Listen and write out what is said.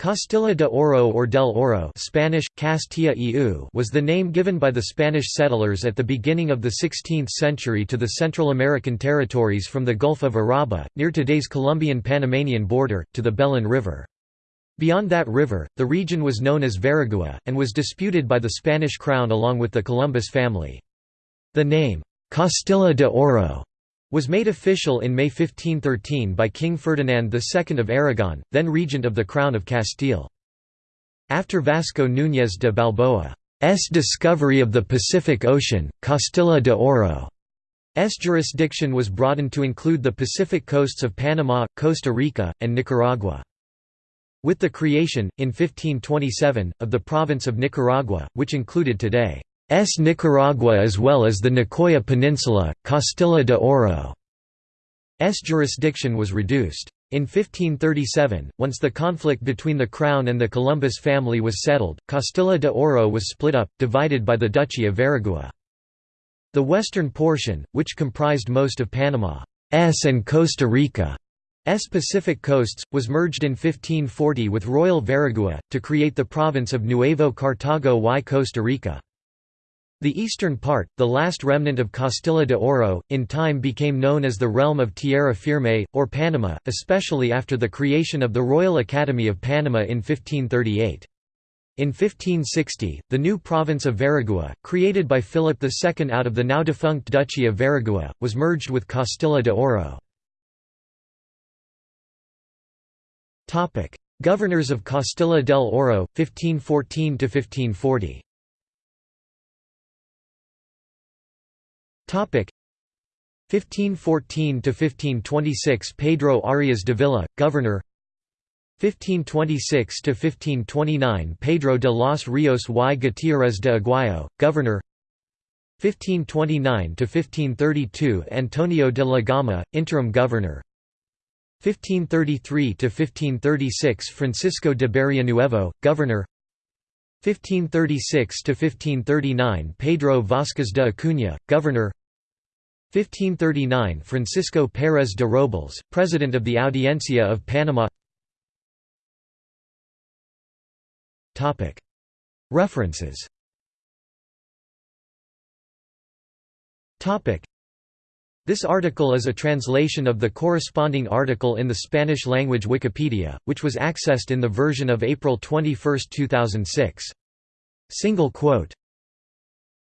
Castilla de Oro or del Oro Spanish, Castilla y was the name given by the Spanish settlers at the beginning of the 16th century to the Central American territories from the Gulf of Urabá, near today's Colombian-Panamanian border, to the Belen River. Beyond that river, the region was known as Veragua, and was disputed by the Spanish crown along with the Columbus family. The name, Castilla de Oro, was made official in May 1513 by King Ferdinand II of Aragon, then regent of the Crown of Castile. After Vasco Núñez de Balboa's discovery of the Pacific Ocean, Castilla de Oro's jurisdiction was broadened to include the Pacific coasts of Panama, Costa Rica, and Nicaragua. With the creation, in 1527, of the province of Nicaragua, which included today S. Nicaragua as well as the Nicoya Peninsula, Castilla de Oro's jurisdiction was reduced. In 1537, once the conflict between the Crown and the Columbus family was settled, Castilla de Oro was split up, divided by the Duchy of Veragua. The western portion, which comprised most of Panama's and Costa Rica's Pacific coasts, was merged in 1540 with Royal Veragua, to create the province of Nuevo Cartago y Costa Rica. The eastern part, the last remnant of Castilla de Oro, in time became known as the realm of Tierra Firme, or Panama, especially after the creation of the Royal Academy of Panama in 1538. In 1560, the new province of Veragua, created by Philip II out of the now defunct Duchy of Veragua, was merged with Castilla de Oro. Governors of Castilla del Oro, 1514–1540 1514–1526 Pedro Arias de Ávila, governor. 1526–1529 Pedro de los Rios y Gutiérrez de Aguayo, governor. 1529–1532 Antonio de la Gama, interim governor. 1533–1536 Francisco de Barrionuevo, governor. 1536–1539 Pedro Vasquez de Acuña, governor 1539 Francisco Pérez de Robles, President of the Audiencia of Panama. References. This article is a translation of the corresponding article in the Spanish-language Wikipedia, which was accessed in the version of April 21, 2006. Single quote